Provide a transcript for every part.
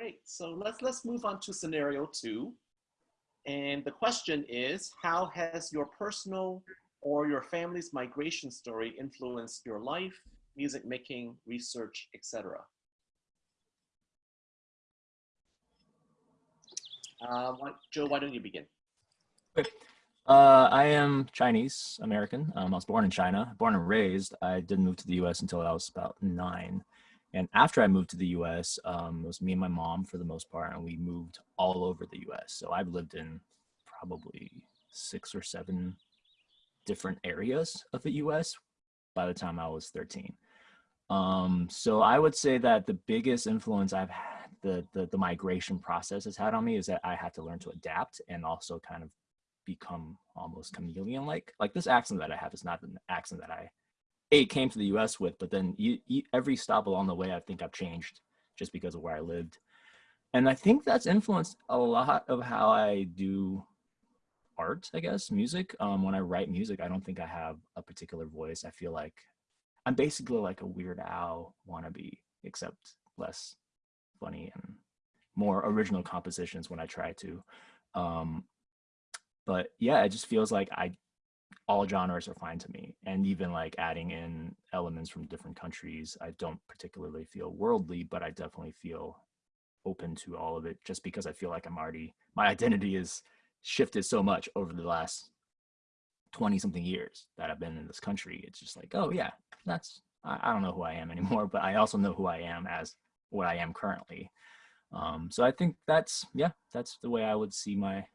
Great. So let's let's move on to scenario two. And the question is, how has your personal or your family's migration story influenced your life, music making, research, etc.? Uh, Joe, why don't you begin? Okay. Uh, I am Chinese American. Um, I was born in China, born and raised. I didn't move to the U.S. until I was about nine. And after I moved to the US, um, it was me and my mom for the most part, and we moved all over the US. So I've lived in probably six or seven different areas of the US by the time I was 13. Um, so I would say that the biggest influence I've had, the, the, the migration process has had on me is that I had to learn to adapt and also kind of become almost chameleon like. Like this accent that I have is not an accent that I came to the U.S. with, but then you, you, every stop along the way, I think I've changed just because of where I lived, and I think that's influenced a lot of how I do art. I guess music. Um, when I write music, I don't think I have a particular voice. I feel like I'm basically like a Weird Al wannabe, except less funny and more original compositions when I try to. Um, but yeah, it just feels like I all genres are fine to me. And even like adding in elements from different countries, I don't particularly feel worldly, but I definitely feel open to all of it just because I feel like I'm already, my identity is shifted so much over the last 20 something years that I've been in this country. It's just like, oh yeah, that's, I, I don't know who I am anymore, but I also know who I am as what I am currently. Um, so I think that's, yeah, that's the way I would see my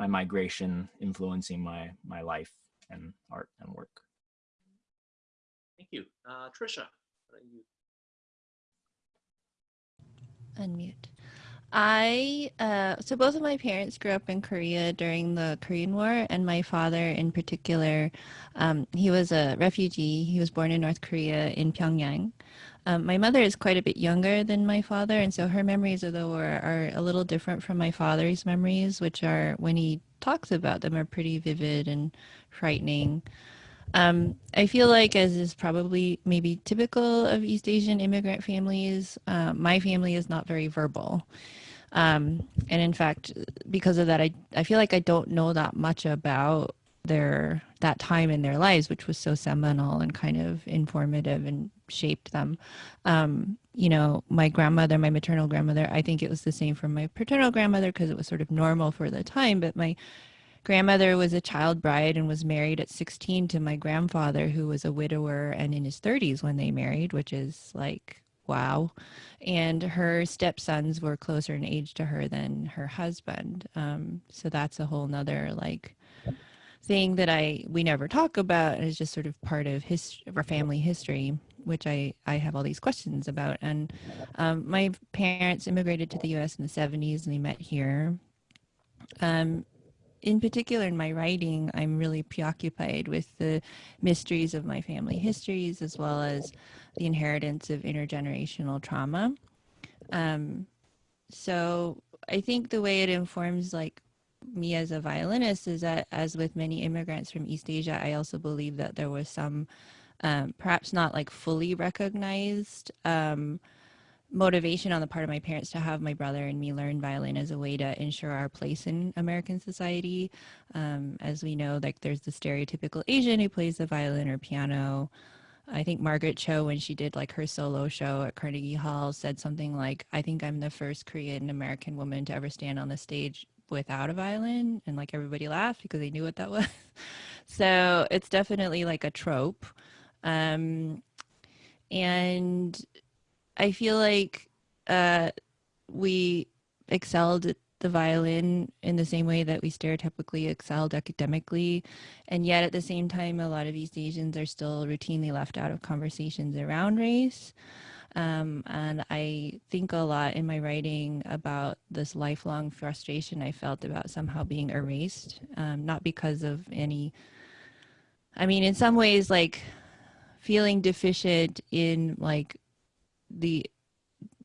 my migration influencing my my life and art and work. Thank you. Uh, Trisha, you? Unmute. I, uh, so both of my parents grew up in Korea during the Korean War, and my father in particular, um, he was a refugee. He was born in North Korea in Pyongyang. Um, my mother is quite a bit younger than my father, and so her memories of the war are a little different from my father's memories, which are, when he talks about them, are pretty vivid and frightening. Um, I feel like, as is probably maybe typical of East Asian immigrant families, uh, my family is not very verbal. Um, and in fact, because of that, I, I feel like I don't know that much about their that time in their lives, which was so seminal and kind of informative and shaped them. Um, you know, my grandmother, my maternal grandmother, I think it was the same for my paternal grandmother because it was sort of normal for the time. But my grandmother was a child bride and was married at 16 to my grandfather, who was a widower and in his 30s when they married, which is like, wow. And her stepsons were closer in age to her than her husband. Um, so that's a whole nother like thing that I we never talk about and is just sort of part of his of our family history, which I I have all these questions about. And um, my parents immigrated to the U.S. in the 70s, and they met here. Um, in particular, in my writing, I'm really preoccupied with the mysteries of my family histories as well as the inheritance of intergenerational trauma. Um, so I think the way it informs like me as a violinist is that as with many immigrants from East Asia, I also believe that there was some um, perhaps not like fully recognized um, motivation on the part of my parents to have my brother and me learn violin as a way to ensure our place in American society. Um, as we know, like there's the stereotypical Asian who plays the violin or piano. I think Margaret Cho, when she did like her solo show at Carnegie Hall, said something like, I think I'm the first Korean American woman to ever stand on the stage without a violin and like everybody laughed because they knew what that was. So it's definitely like a trope. Um and i feel like uh we excelled at the violin in the same way that we stereotypically excelled academically. And yet at the same time a lot of east asians are still routinely left out of conversations around race um, and I think a lot in my writing about this lifelong frustration I felt about somehow being erased, um, not because of any, I mean, in some ways, like feeling deficient in like the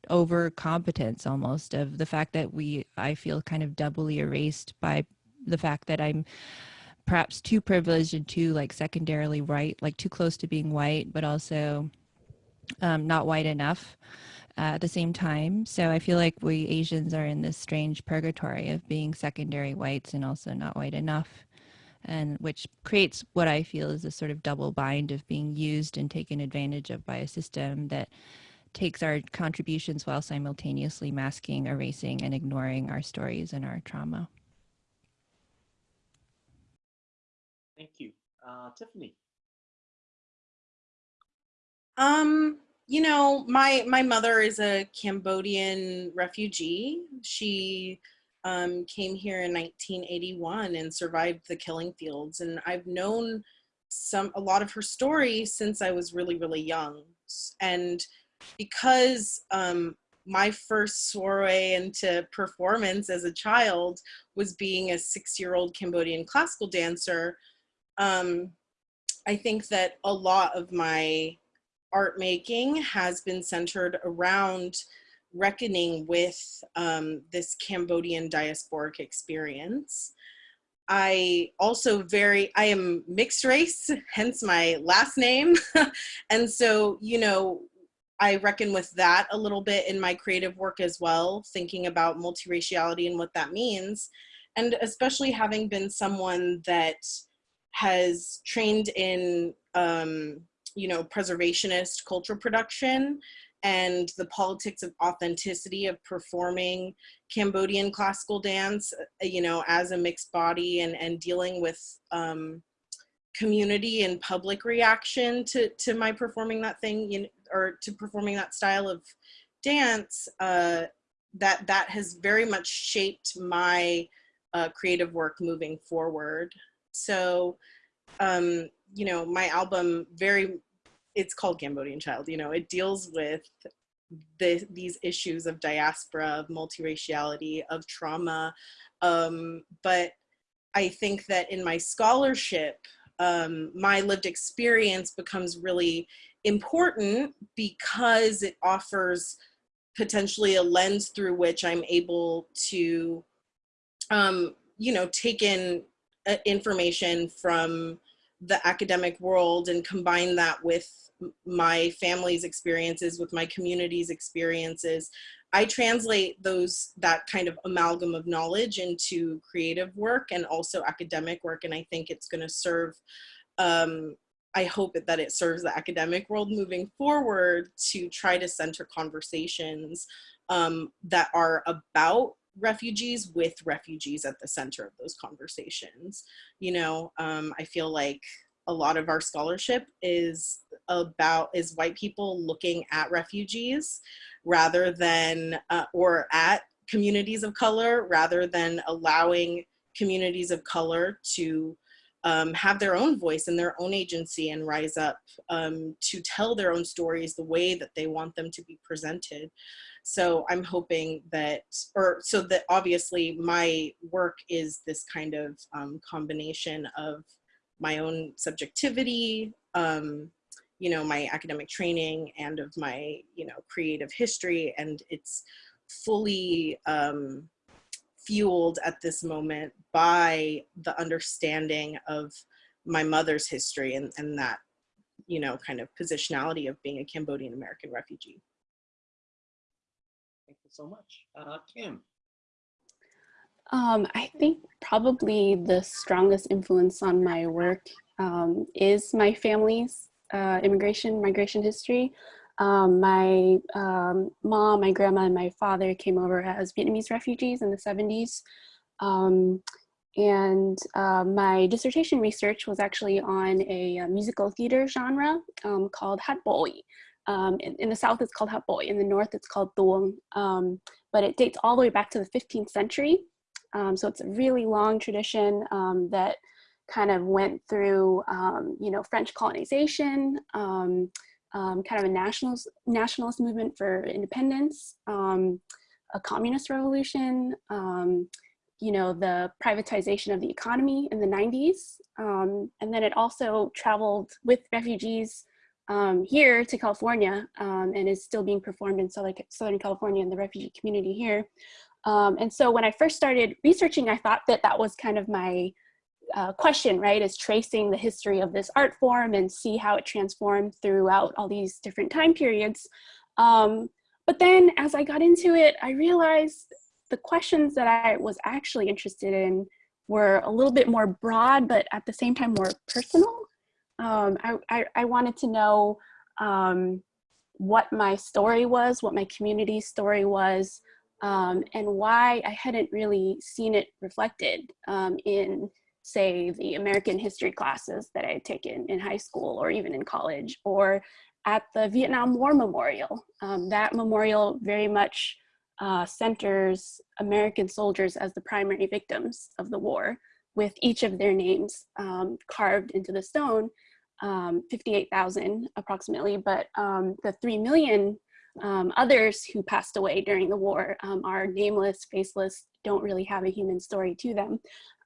over competence almost of the fact that we, I feel kind of doubly erased by the fact that I'm perhaps too privileged and too like secondarily white, like too close to being white, but also um, not white enough. at the same time. So I feel like we Asians are in this strange purgatory of being secondary whites and also not white enough, and which creates what I feel is a sort of double bind of being used and taken advantage of by a system that takes our contributions while simultaneously masking, erasing, and ignoring our stories and our trauma. Thank you. Uh, Tiffany. Um, you know, my my mother is a Cambodian refugee. She um, came here in 1981 and survived the killing fields, and I've known some a lot of her story since I was really really young. And because um, my first soiree into performance as a child was being a six-year-old Cambodian classical dancer, um, I think that a lot of my art making has been centered around reckoning with um, this Cambodian diasporic experience. I also very, I am mixed race, hence my last name. and so, you know, I reckon with that a little bit in my creative work as well, thinking about multiraciality and what that means. And especially having been someone that has trained in um, you know, preservationist culture production and the politics of authenticity of performing Cambodian classical dance, uh, you know, as a mixed body and, and dealing with um, community and public reaction to, to my performing that thing, you know, or to performing that style of dance, uh, that, that has very much shaped my uh, creative work moving forward. So, um, you know, my album very it's called Cambodian Child. You know, it deals with the, these issues of diaspora, of multiraciality, of trauma. Um, but I think that in my scholarship, um, my lived experience becomes really important because it offers potentially a lens through which I'm able to, um, you know, take in uh, information from the academic world and combine that with my family's experiences, with my community's experiences. I translate those, that kind of amalgam of knowledge into creative work and also academic work. And I think it's gonna serve, um, I hope that it serves the academic world moving forward to try to center conversations um, that are about refugees with refugees at the center of those conversations. You know, um, I feel like a lot of our scholarship is about is white people looking at refugees rather than uh, or at communities of color rather than allowing communities of color to um, have their own voice and their own agency and rise up um, to tell their own stories the way that they want them to be presented. So I'm hoping that, or so that obviously my work is this kind of um, combination of my own subjectivity, um, you know, my academic training and of my, you know, creative history. And it's fully um, fueled at this moment by the understanding of my mother's history and, and that, you know, kind of positionality of being a Cambodian American refugee. So much. Uh, Kim. Um, I think probably the strongest influence on my work um, is my family's uh, immigration, migration history. Um, my um, mom, my grandma, and my father came over as Vietnamese refugees in the 70s. Um, and uh, my dissertation research was actually on a, a musical theater genre um, called Hát Bội. Um, in, in, the south, it's called Bội. In the north, it's called Tuồng. Um, but it dates all the way back to the 15th century. Um, so it's a really long tradition um, that kind of went through, um, you know, French colonization, um, um, kind of a nationalist, nationalist movement for independence, um, a communist revolution, you know, the privatization of the economy in the 90s. and then it also traveled with refugees here to California and is still being performed in Southern California in the refugee community here. Um, and so when I first started researching, I thought that that was kind of my uh, question, right, is tracing the history of this art form and see how it transformed throughout all these different time periods. Um, but then as I got into it, I realized the questions that I was actually interested in were a little bit more broad, but at the same time more personal. Um, I, I, I, wanted to know um, what my story was, what my community story was, um, and why I hadn't really seen it reflected um, in, say, the American history classes that I had taken in high school or even in college, or at the Vietnam War Memorial. Um, that memorial very much uh, centers American soldiers as the primary victims of the war, with each of their names um, carved into the stone, um, 58,000 approximately, but um, the 3 million um, others who passed away during the war um, are nameless, faceless, don't really have a human story to them.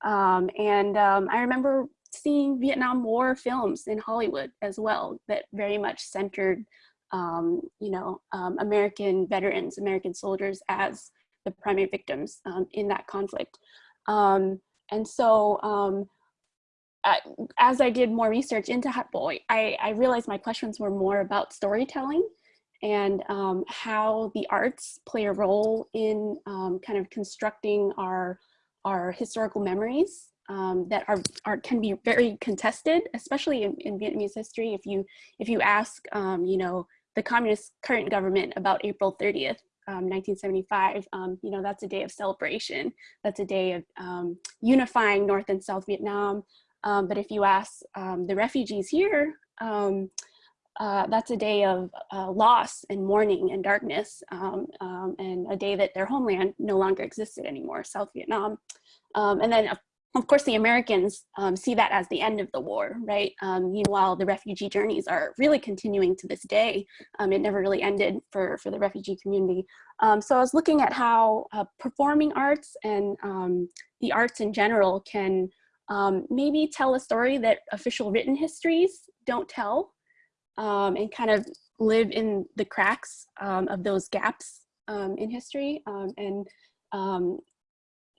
And I remember seeing Vietnam War films in Hollywood as well that very much centered um, you know, um, American veterans, American soldiers as the primary victims um, in that conflict. And so um, I, as I did more research into Hat Boi, I, I realized my questions were more about storytelling and um, how the arts play a role in kind of constructing our, our historical memories um, that are, are can be very contested, especially in, in Vietnamese history. If you if you ask, um, you know, the communist current government about April 30th, um, 1975, um, you know, that's a day of celebration. That's a day of um, unifying North and South Vietnam. Um, but if you ask um, the refugees here, um, uh, that's a day of uh, loss and mourning and darkness and a day that their homeland no longer existed anymore, South Vietnam. and then of course, the Americans um, see that as the end of the war, right? Um, meanwhile, the refugee journeys are really continuing to this day. Um, it never really ended for, for the refugee community. Um, so I was looking at how uh, performing arts and um, the arts in general can maybe tell a story that official written histories don't tell and kind of live in the cracks of those gaps in history and um,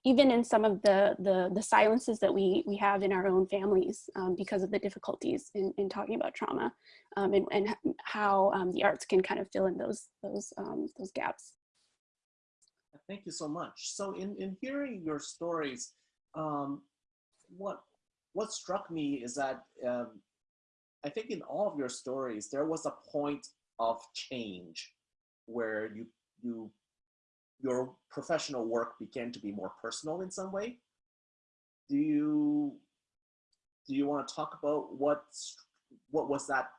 even in some of the, the, the silences that we, we have in our own families um, because of the difficulties in, in talking about trauma um, and, and how um, the arts can kind of fill in those, those, um, those gaps. Thank you so much. So in, in hearing your stories, um, what, what struck me is that um, I think in all of your stories, there was a point of change where you, you your professional work began to be more personal in some way. Do you do you want to talk about what what was that?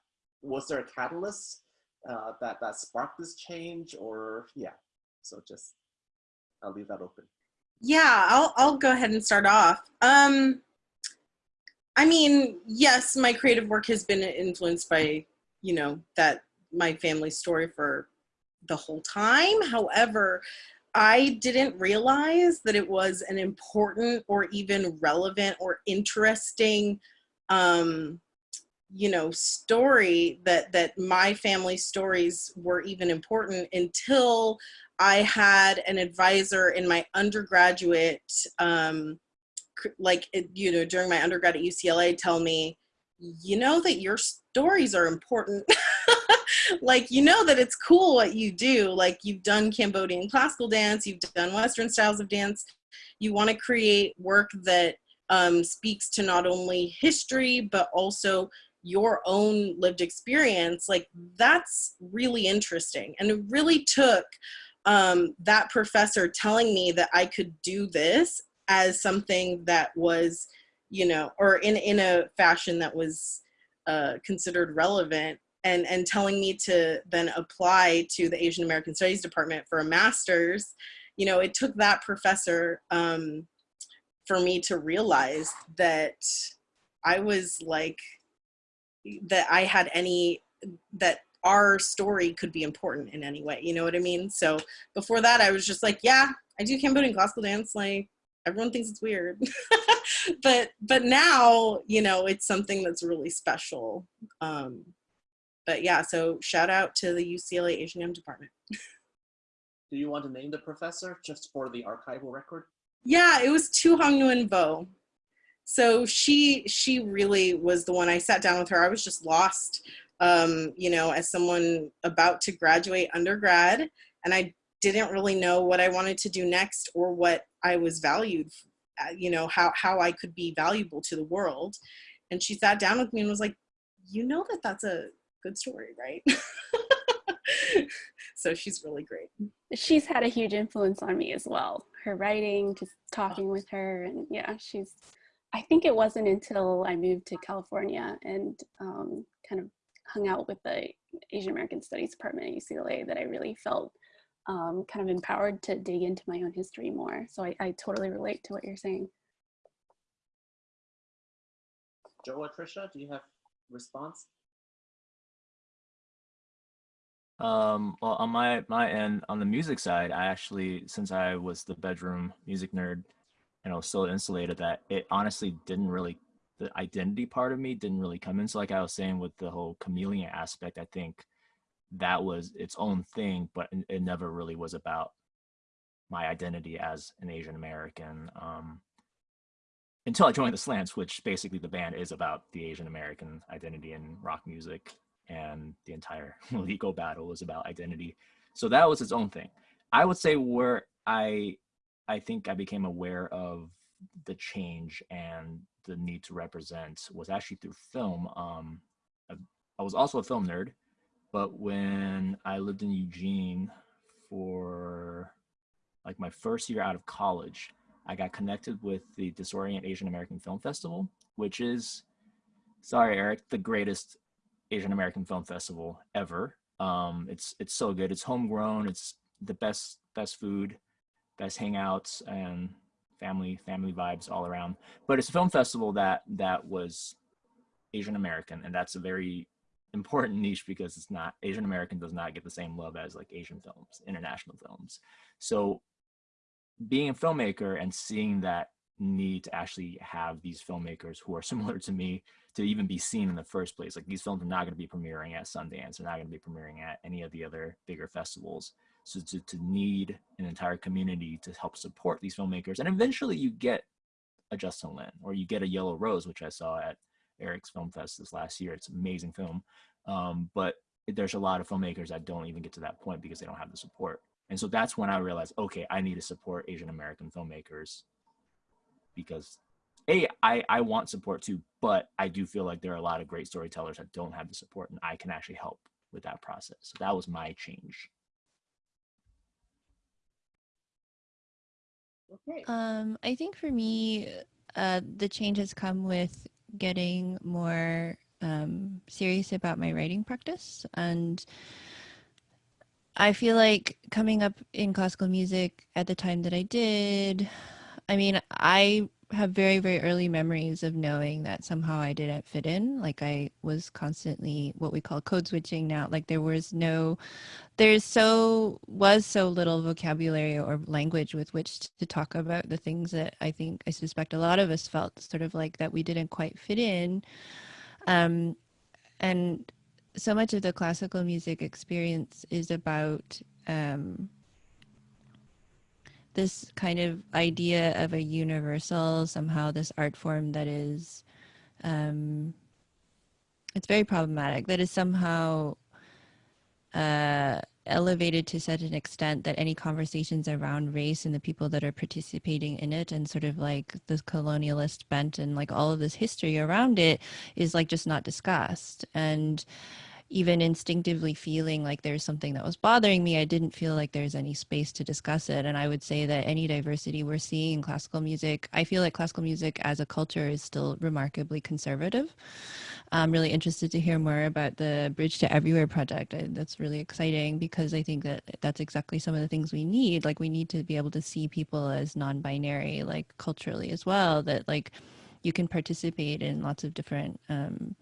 Was there a catalyst uh, that that sparked this change, or yeah? So just I'll leave that open. Yeah, I'll I'll go ahead and start off. Um, I mean, yes, my creative work has been influenced by you know that my family story for the whole time. However, I didn't realize that it was an important or even relevant or interesting um, you know story that that my family stories were even important until I had an advisor in my undergraduate um, like you know during my undergrad at UCLA tell me you know that your stories are important. Like you know that it's cool what you do. Like you've done cambodian classical dance you've done western styles of dance. You want to create work that um, speaks to not only history but also your own lived experience. Like that's really interesting. And it really took um, that professor telling me that i could do this as something that was you know or in in a fashion that was uh, considered relevant and and telling me to then apply to the Asian American Studies department for a master's, you know, it took that professor um, for me to realize that I was like that I had any that our story could be important in any way. You know what I mean? So before that, I was just like, yeah, I do Cambodian classical dance. Like everyone thinks it's weird, but but now you know it's something that's really special. Um, but yeah, so shout out to the UCLA Asian Am department. Do you want to name the professor just for the archival record? Yeah, it was Thu-huong Nguyen-Vo. So she she really was the one I sat down with her. I was just lost, um, you know, as someone about to graduate undergrad and I didn't really know what I wanted to do next or what I was valued, uh, you know, how, how I could be valuable to the world. And she sat down with me and was like, you know that that's a good story, right? so she's really great. She's had a huge influence on me as well. Her writing, just talking with her, and yeah, she's. I think it wasn't until I moved to California and um, kind of hung out with the Asian American Studies department at UCLA that I really felt um, kind of empowered to dig into my own history more. So I, I totally relate to what you're saying. Joe or Trisha, do you have response? Um, well, on my my end, on the music side, I actually, since I was the bedroom music nerd, and I was so insulated that it honestly didn't really, the identity part of me didn't really come in. So, like I was saying with the whole chameleon aspect, I think that was its own thing, but it never really was about my identity as an Asian American. Um, until I joined the Slants, which basically the band is about the Asian American identity in rock music and the entire legal battle was about identity. So that was its own thing. I would say where I I think I became aware of the change and the need to represent was actually through film. Um, I, I was also a film nerd, but when I lived in Eugene for like my first year out of college, I got connected with the Disorient Asian American Film Festival, which is, sorry, Eric, the greatest Asian American Film Festival ever. Um, it's it's so good. It's homegrown. It's the best best food, best hangouts, and family family vibes all around. But it's a film festival that that was Asian American, and that's a very important niche because it's not Asian American does not get the same love as like Asian films, international films. So being a filmmaker and seeing that need to actually have these filmmakers who are similar to me to even be seen in the first place. Like these films are not going to be premiering at Sundance. They're not going to be premiering at any of the other bigger festivals. So to, to need an entire community to help support these filmmakers. And eventually you get a Justin Lin or you get a Yellow Rose, which I saw at Eric's Film Fest this last year. It's an amazing film. Um, but there's a lot of filmmakers that don't even get to that point because they don't have the support. And so that's when I realized, okay, I need to support Asian American filmmakers because a I, I want support too, but I do feel like there are a lot of great storytellers that don't have the support and I can actually help with that process. So that was my change. Okay. Um, I think for me, uh, the change has come with getting more um, serious about my writing practice. And I feel like coming up in classical music at the time that I did, I mean, I have very very early memories of knowing that somehow I didn't fit in like I was constantly what we call code switching now like there was no there's so was so little vocabulary or language with which to talk about the things that I think I suspect a lot of us felt sort of like that we didn't quite fit in. Um and so much of the classical music experience is about um this kind of idea of a universal somehow this art form that is um, it's very problematic that is somehow uh, elevated to such an extent that any conversations around race and the people that are participating in it and sort of like the colonialist bent and like all of this history around it is like just not discussed. And even instinctively feeling like there's something that was bothering me, I didn't feel like there's any space to discuss it. And I would say that any diversity we're seeing in classical music, I feel like classical music as a culture is still remarkably conservative. I'm really interested to hear more about the Bridge to Everywhere project. That's really exciting because I think that that's exactly some of the things we need. Like we need to be able to see people as non-binary, like culturally as well, that like you can participate in lots of different um,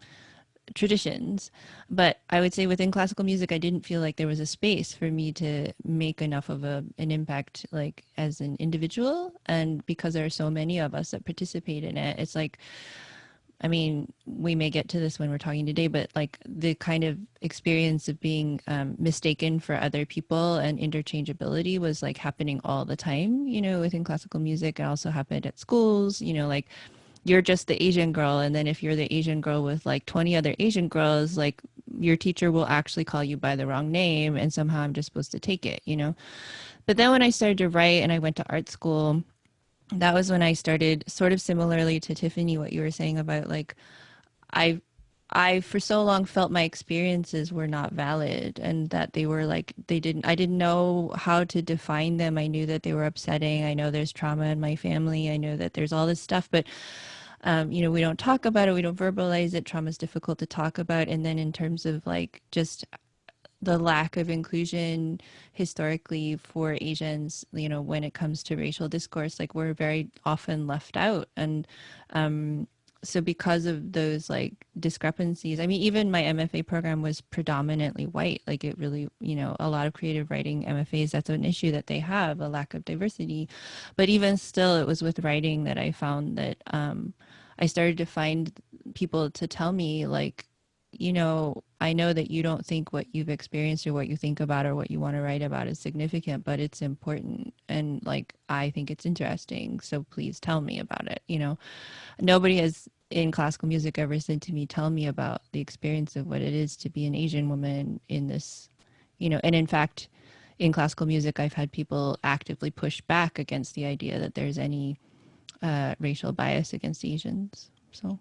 traditions but i would say within classical music i didn't feel like there was a space for me to make enough of a an impact like as an individual. And because there are so many of us that participate in it it's like i mean we may get to this when we're talking today but like the kind of experience of being um, mistaken for other people and interchangeability was like happening all the time you know within classical music. It also happened at schools you know like you're just the Asian girl. And then if you're the Asian girl with like 20 other Asian girls, like your teacher will actually call you by the wrong name and somehow i'm just supposed to take it you know but then when i started to write and i went to art school that was when i started sort of similarly to tiffany what you were saying about like i I for so long felt my experiences were not valid and that they were like they didn't I didn't know how to define them. I knew that they were upsetting. I know there's trauma in my family. I know that there's all this stuff, but um, you know, we don't talk about it, we don't verbalize it. Trauma is difficult to talk about. And then in terms of like just the lack of inclusion historically for Asians, you know, when it comes to racial discourse, like we're very often left out. And um, so because of those like discrepancies i mean even my mfa program was predominantly white like it really you know a lot of creative writing mfas that's an issue that they have a lack of diversity. But even still it was with writing that i found that um, i started to find people to tell me like you know i know that you don't think what you've experienced or what you think about or what you want to write about is significant but it's important and like i think it's interesting so please tell me about it you know? Nobody has in classical music ever said to me tell me about the experience of what it is to be an asian woman in this you know? And in fact in classical music i've had people actively push back against the idea that there's any uh, racial bias against asians so